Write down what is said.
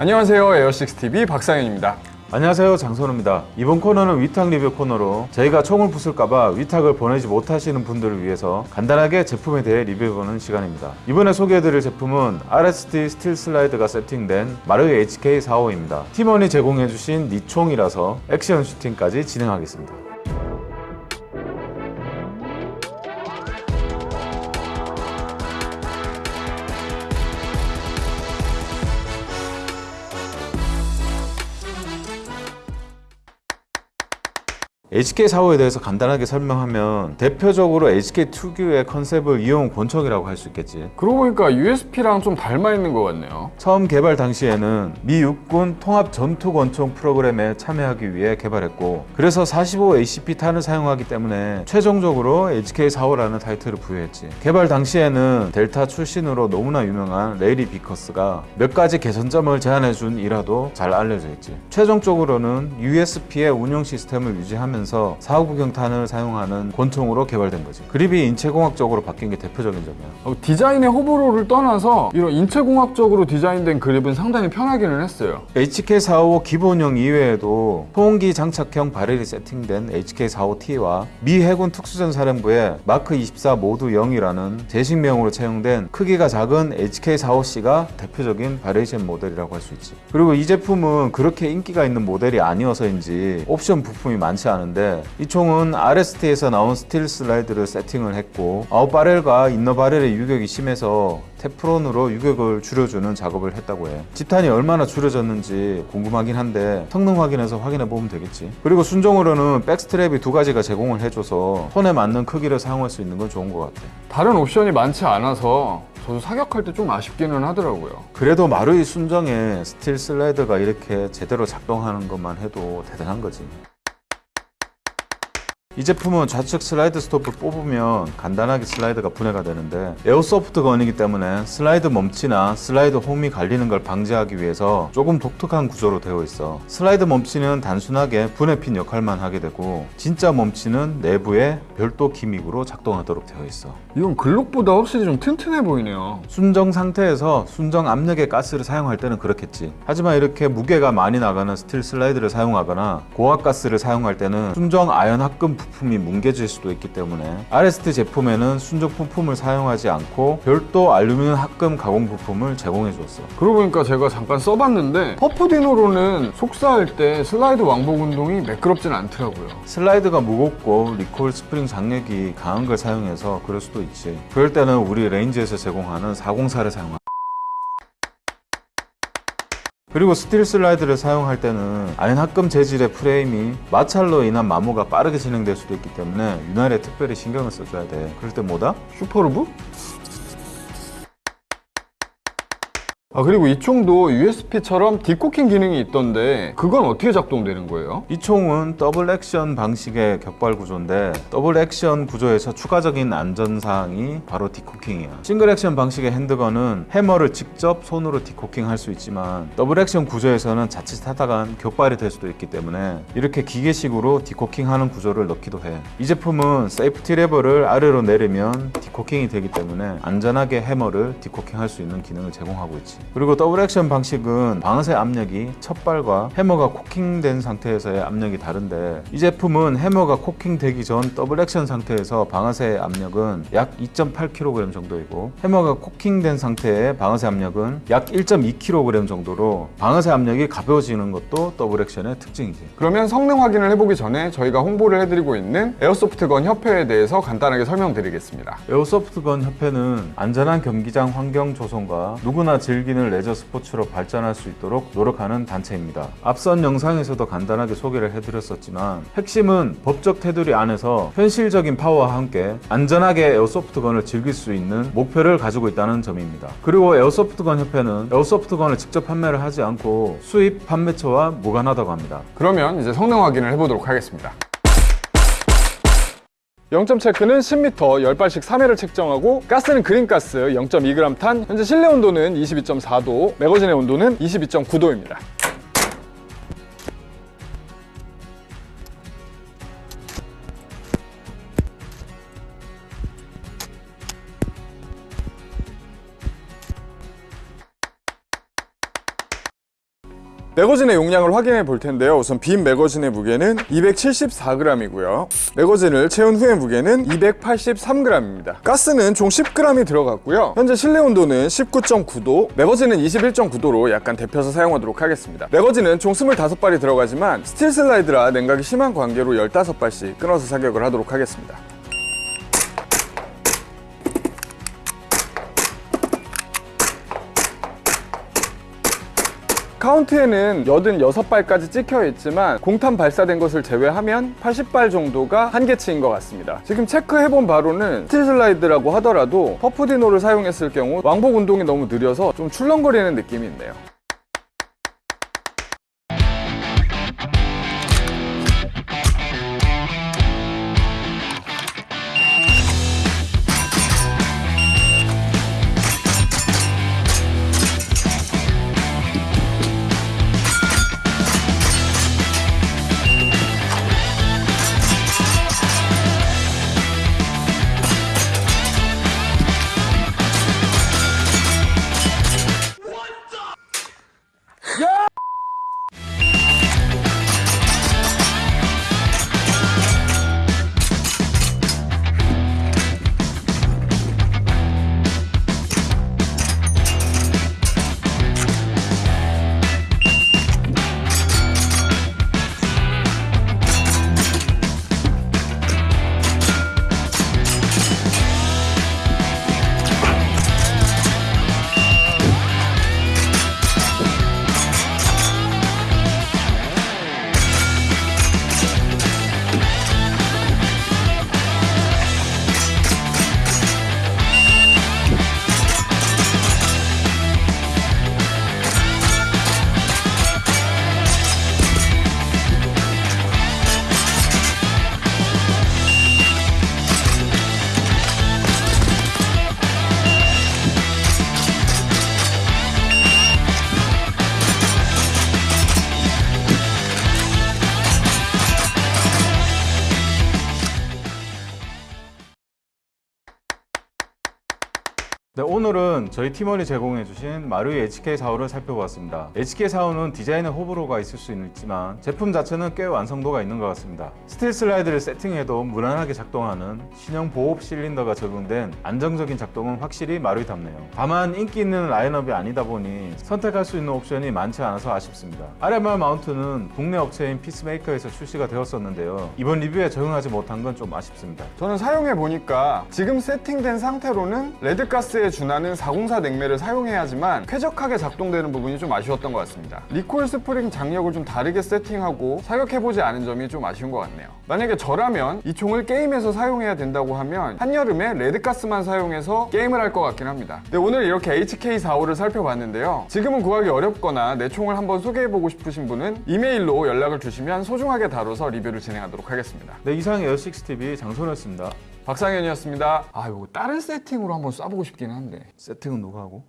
안녕하세요. 에어식스TV 박상현입니다. 안녕하세요. 장선우입니다. 이번 코너는 위탁 리뷰 코너로 저희가 총을 부술까봐 위탁을 보내지 못하시는 분들을 위해서 간단하게 제품에 대해 리뷰해보는 시간입니다. 이번에 소개해드릴 제품은 RST 스틸 슬라이드가 세팅된 마루이 HK45입니다. 팀원이 제공해주신 니총이라서 액션 슈팅까지 진행하겠습니다 HK45에 대해서 간단하게 설명하면 대표적으로 HK 특유의 컨셉을 이용 권총이라고 할 수 있겠지. 그러고 보니까 USP랑 좀 닮아 있는 것 같네요. 처음 개발 당시에는 미 육군 통합 전투 권총 프로그램에 참여하기 위해 개발했고 그래서 45 ACP 탄을 사용하기 때문에 최종적으로 HK45라는 타이틀을 부여했지. 개발 당시에는 델타 출신으로 너무나 유명한 래리 비커스가 몇 가지 개선점을 제안해준 일화도 잘 알려져 있지. 최종적으로는 USP의 운영 시스템을 유지하면서 사오구경탄을 사용하는 권총으로 개발된 거지. 그립이 인체공학적으로 바뀐 게 대표적인 점이야. 어, 디자인의 호불호를 떠나서 이런 인체공학적으로 디자인된 그립은 상당히 편하기는 했어요. HK45 기본형 이외에도 소음기 장착형 barrel이 세팅된 HK45T와 미 해군 특수전사령부의 마크 24 모드 0이라는 제식명으로 채용된 크기가 작은 HK45C가 대표적인 variation 모델이라고 할 수 있지. 그리고 이 제품은 그렇게 인기가 있는 모델이 아니어서인지 옵션 부품이 많지 않은 데 이 총은 RST에서 나온 스틸 슬라이드를 세팅을 했고 outer barrel과 inner barrel의 유격이 심해서 테프론으로 유격을 줄여주는 작업을 했다고 해. 집탄이 얼마나 줄여졌는지 궁금하긴 한데 성능 확인해서 확인해 보면 되겠지. 그리고 순정으로는 backstrap이 두 가지가 제공을 해줘서 손에 맞는 크기를 사용할 수 있는 건 좋은 것 같아. 다른 옵션이 많지 않아서 저도 사격할 때 좀 아쉽기는 하더라고요. 그래도 마루이 순정에 스틸 슬라이드가 이렇게 제대로 작동하는 것만 해도 대단한 거지 이 제품은 좌측 슬라이드 스톱을 뽑으면 간단하게 슬라이드가 분해가 되는데 airsoft gun이기 때문에 슬라이드 멈치나 슬라이드 홈이 갈리는 걸 방지하기 위해서 조금 독특한 구조로 되어 있어. 슬라이드 멈치는 단순하게 분해핀 역할만 하게 되고 진짜 멈치는 내부에 별도 gimmick으로 작동하도록 되어 있어. 이건 글록보다 확실히 좀 튼튼해 보이네요. 순정 상태에서 순정 압력의 가스를 사용할 때는 그렇겠지. 하지만 이렇게 무게가 많이 나가는 스틸 슬라이드를 사용하거나 고압 가스를 사용할 때는 순정 아연 합금 부품이 뭉개질 수도 있기 때문에 RST 제품에는 순정 부품을 사용하지 않고 별도 알루미늄 합금 가공 부품을 제공해 줬어 그러고 보니까 제가 잠깐 써봤는데 퍼프디노로는 속사할 때 슬라이드 왕복 운동이 매끄럽진 않더라고요. 슬라이드가 무겁고 recoil 스프링 장력이 강한 걸 사용해서 그럴 수도 있지. 그럴 때는 우리 레인지에서 제공하는 404를 사용하 그리고 스틸 슬라이드를 사용할 때는 아연합금 재질의 프레임이 마찰로 인한 마모가 빠르게 진행될 수도 있기 때문에 윤활에 특별히 신경을 써줘야 돼 그럴 때 뭐다? 슈퍼루브? 아 그리고 이 총도 USP처럼 decocking 기능이 있던데 그건 어떻게 작동되는 거예요? 이 총은 더블 액션 방식의 격발 구조인데 더블 액션 구조에서 추가적인 안전사항이 바로 decocking이야 싱글 액션 방식의 handgun은 해머를 직접 손으로 decocking 할 수 있지만 더블 액션 구조에서는 자칫하다간 격발이 될 수도 있기 때문에 이렇게 기계식으로 decocking하는 구조를 넣기도 해 이 제품은 safety 레버를 아래로 내리면 decocking이 되기 때문에 안전하게 해머를 decocking 할 수 있는 기능을 제공하고 있지 그리고 더블 액션 방식은 방아쇠 압력이 첫 발과 해머가 cocking된 상태에서의 압력이 다른데 이 제품은 해머가 cocking되기 전 더블 액션 상태에서 방아쇠 압력은 약 2.8kg 정도이고 해머가 cocking된 상태의 방아쇠 압력은 약 1.2kg 정도로 방아쇠 압력이 가벼워지는 것도 더블 액션의 특징이지. 그러면 성능 확인을 해보기 전에 저희가 홍보를 해드리고 있는 에어소프트건 협회에 대해서 간단하게 설명드리겠습니다. 에어소프트건 협회는 안전한 경기장 환경 조성과 누구나 즐기는 레저 스포츠로 발전할 수 있도록 노력하는 단체입니다. 앞선 영상에서도 간단하게 소개를 해드렸었지만 핵심은 법적 테두리 안에서 현실적인 파워와 함께 안전하게 에어소프트건을 즐길 수 있는 목표를 가지고 있다는 점입니다. 그리고 에어소프트건 협회는 에어소프트건을 직접 판매를 하지 않고 수입 판매처와 무관하다고 합니다. 그러면 이제 성능 확인을 해보도록 하겠습니다 0점 체크는 10m 10발씩 3회를 책정하고 가스는 그린가스 0.2g 탄 현재 실내 온도는 22.4도 매거진의 온도는 22.9도입니다 매거진의 용량을 확인해 볼 텐데요. 우선 빈 매거진의 무게는 274g이고요. 매거진을 채운 후의 무게는 283g입니다. 가스는 총 10g이 들어갔고요. 현재 실내 온도는 19.9도, 매거진은 21.9도로 약간 데펴서 사용하도록 하겠습니다. 매거진은 총 25발이 들어가지만 스틸 슬라이드라 냉각이 심한 관계로 15발씩 끊어서 사격을 하도록 하겠습니다. 카운트에는 86발까지 찍혀 있지만 공탄 발사된 것을 제외하면 80발 정도가 한계치인 것 같습니다. 지금 체크해본 바로는 스틸 슬라이드라고 하더라도 퍼프디노를 사용했을 경우 왕복 운동이 너무 느려서 좀 출렁거리는 느낌이 있네요. 네, 저희 팀원이 제공해 주신 마루이 HK45를 살펴보았습니다. HK45는 디자인에 호불호가 있을 수 있지만 제품 자체는 꽤 완성도가 있는 것 같습니다. 스틸 슬라이드를 세팅해도 무난하게 작동하는 신형 보호 실린더가 적용된 안정적인 작동은 확실히 마루이답네요. 다만 인기 있는 라인업이 아니다 보니 선택할 수 있는 옵션이 많지 않아서 아쉽습니다. RMR mount는 국내 업체인 피스메이커에서 출시가 되었었는데요. 이번 리뷰에 적용하지 못한 건 좀 아쉽습니다. 저는 사용해 보니까 지금 세팅된 상태로는 red 가스에 준하는 404 냉매를 사용해야지만 쾌적하게 작동되는 부분이 좀 아쉬웠던 것 같습니다. recoil 스프링 장력을 좀 다르게 세팅하고 사격해보지 않은 점이 좀 아쉬운 것 같네요. 만약에 저라면 이 총을 게임에서 사용해야 된다고 하면 한여름에 red 가스만 사용해서 게임을 할 것 같긴 합니다. 네, 오늘 이렇게 HK45를 살펴봤는데요. 지금은 구하기 어렵거나 내 총을 한번 소개해보고 싶으신 분은 이메일로 연락을 주시면 소중하게 다뤄서 리뷰를 진행하도록 하겠습니다. 네, 이상 에어식스TV 장소였습니다. 박상현이었습니다. 아, 이거 다른 세팅으로 한번 쏴보고 싶긴 한데. 세팅은 누가 하고?